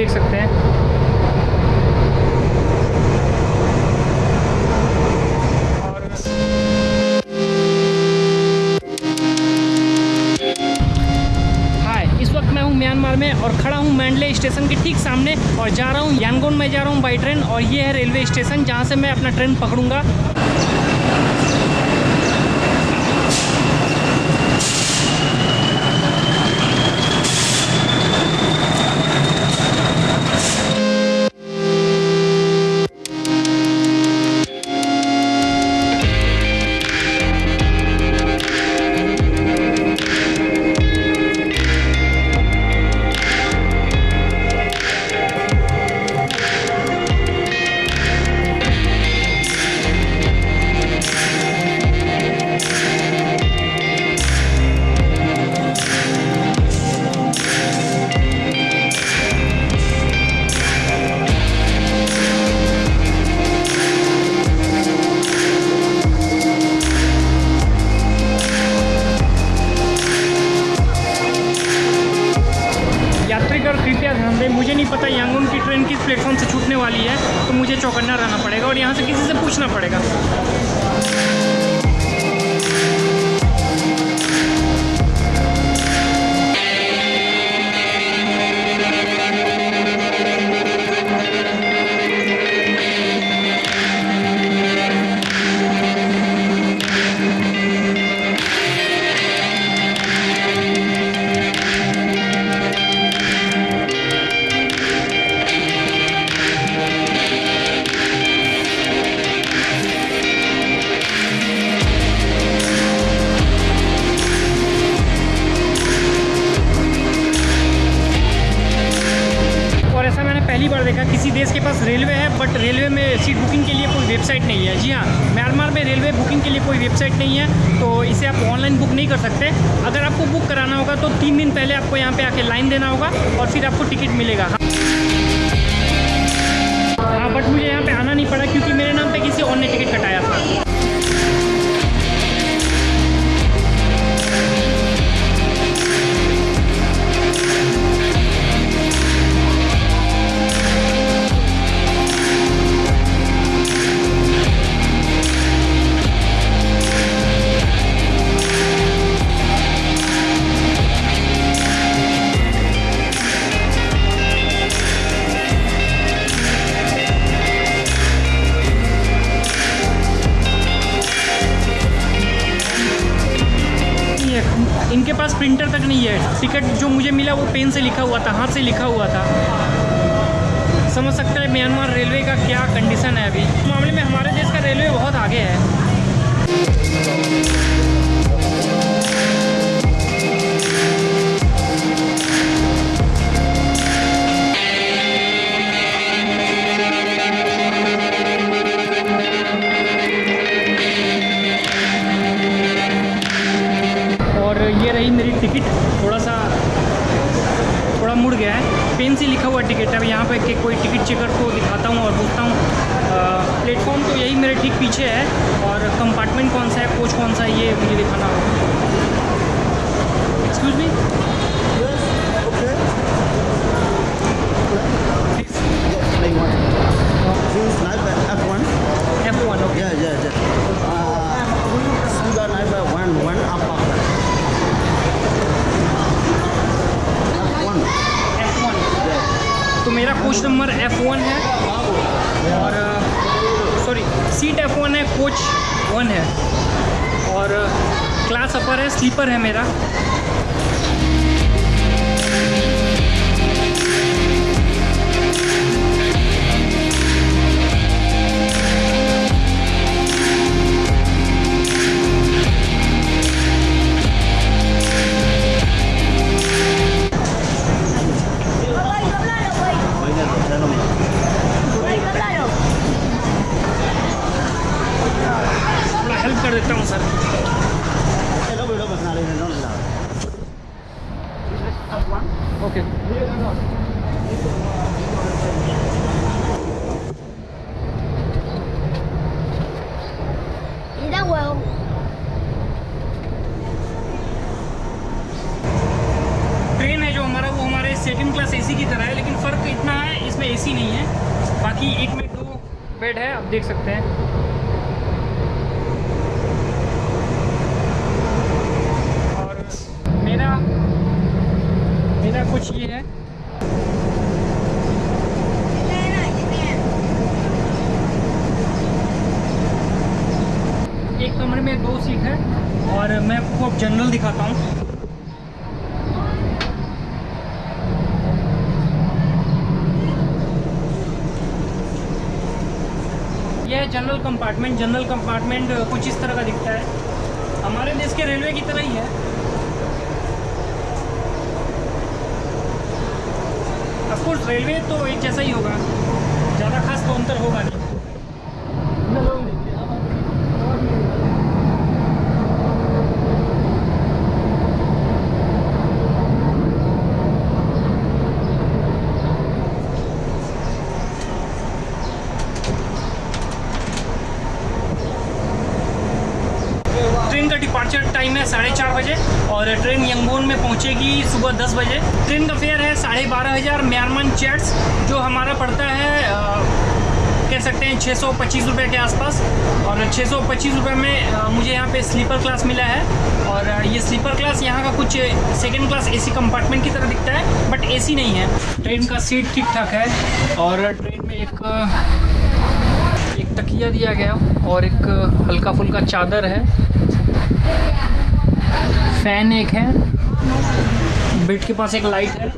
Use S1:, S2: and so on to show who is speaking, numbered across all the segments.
S1: देख सकते हैं। म्यांमार में और खड़ा हूँ मैंडले स्टेशन के ठीक सामने और जा रहा हूँ यांगोन में, जा रहा हूँ बाई ट्रेन और ये है रेलवे स्टेशन जहाँ से मैं अपना ट्रेन पकड़ूँगा। चौकन्ना रहना पड़ेगा और यहाँ से किसी से पूछना पड़ेगा। किसी देश के पास रेलवे है बट रेलवे में सीट बुकिंग के लिए कोई वेबसाइट नहीं है। जी हाँ म्यांमार में रेलवे बुकिंग के लिए कोई वेबसाइट नहीं है तो इसे आप ऑनलाइन बुक नहीं कर सकते। अगर आपको बुक कराना होगा तो तीन दिन पहले आपको यहाँ पे आके लाइन देना होगा और फिर आपको टिकट मिलेगा। हाँ हाँ बट मुझे यहाँ पर आना नहीं पड़ा क्योंकि मेरे नाम पर किसी और ने टिकट कटाया था। पास प्रिंटर तक नहीं है। टिकट जो मुझे मिला वो पेन से लिखा हुआ था, हाथ से लिखा हुआ था। समझ सकते हैं, म्यांमार रेलवे का क्या कंडीशन है अभी। इस मामले में हमारे देश का रेलवे बहुत आगे है। मुड़ गया है। पेन से लिखा हुआ टिकट है। अब यहाँ पर कि कोई टिकट चेकर को दिखाता हूँ और पूछता हूँ प्लेटफॉर्म तो यही मेरे ठीक पीछे है और कंपार्टमेंट कौन सा है कोच कौन सा है ये मुझे दिखाना होगा। Excuse me. Coach number F one है। और सॉरी सीट एफ़ वन है कोच वन है। और क्लास अपर है स्लीपर है मेरा। देख सकते हैं। और मेरा मेरा कुछ ये है। एक कमरे में दो सीट है और मैं आपको जनरल दिखाता हूँ। जनरल कंपार्टमेंट जनरल कंपार्टमेंट कुछ इस तरह का दिखता है। हमारे देश के रेलवे की तरह ही है। अफकोर्स रेलवे तो एक जैसा ही होगा। ज़्यादा खास तो अंतर होगा नहीं ट्रेन का डिपार्चर टाइम है साढ़े चार बजे और ट्रेन यंगोन में पहुंचेगी सुबह दस बजे। ट्रेन का फेयर है साढ़े बारह हज़ार म्यांमार चैट्स जो हमारा पड़ता है अ, कह सकते हैं छः सौ पच्चीस रुपये के आसपास। और छः सौ पच्चीस रुपये में अ, मुझे यहाँ पे स्लीपर क्लास मिला है। और ये स्लीपर क्लास यहाँ का कुछ सेकेंड क्लास एसी कंपार्टमेंट की तरह दिखता है बट एसी नहीं है। ट्रेन का सीट ठीक ठाक है। और ट्रेन में एक एक तकिया दिया गया और एक हल्का फुल्का चादर है। फ़ैन एक है। बेड के पास एक लाइट है।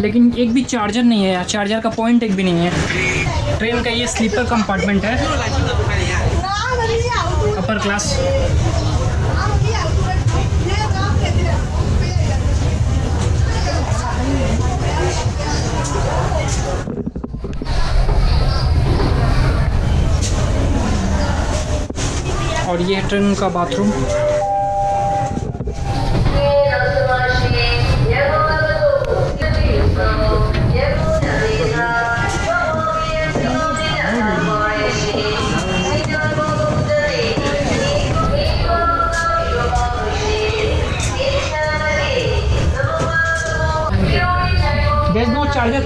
S1: लेकिन एक भी चार्जर नहीं है यार। चार्जर का पॉइंट एक भी नहीं है। ट्रेन का ये स्लीपर कंपार्टमेंट है। Upper class. और ये है ट्रेन का bathroom.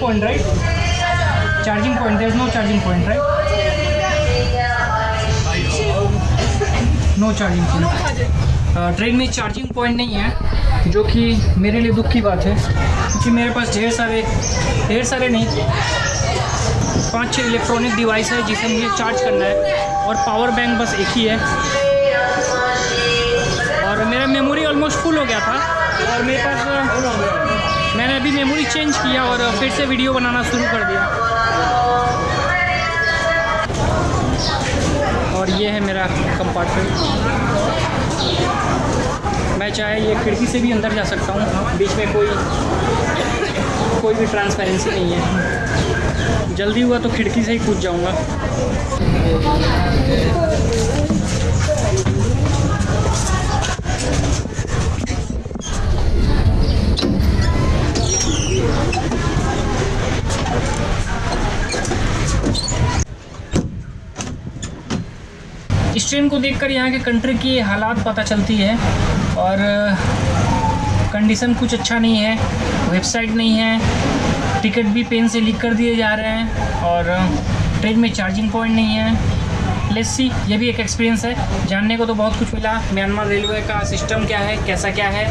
S1: Point, right? Charging point. There's no charging point, right? No charging point train में चार्जिंग पॉइंट नहीं है जो कि मेरे लिए दुख की बात है क्योंकि मेरे पास ढेर सारे ढेर सारे नहीं पाँच छः इलेक्ट्रॉनिक डिवाइस है जिसे मुझे चार्ज करना है और पावर बैंक बस एक ही है और मेरा मेमोरी ऑलमोस्ट फुल हो गया था और मेरे पास मैंने अभी मेमोरी चेंज किया और फिर से वीडियो बनाना शुरू कर दिया। और ये है मेरा कंपार्टमेंट मैं चाहे ये खिड़की से भी अंदर जा सकता हूँ। बीच में कोई कोई भी ट्रांसपेरेंसी नहीं है। जल्दी हुआ तो खिड़की से ही कूद जाऊँगा। को देखकर यहाँ के कंट्री की हालात पता चलती है और कंडीशन कुछ अच्छा नहीं है वेबसाइट नहीं है टिकट भी पेन से लीक कर दिए जा रहे हैं और ट्रेन में चार्जिंग पॉइंट नहीं है। लेट्स सी ये भी एक एक्सपीरियंस है। जानने को तो बहुत कुछ मिला। म्यांमार रेलवे का सिस्टम क्या है, कैसा क्या है?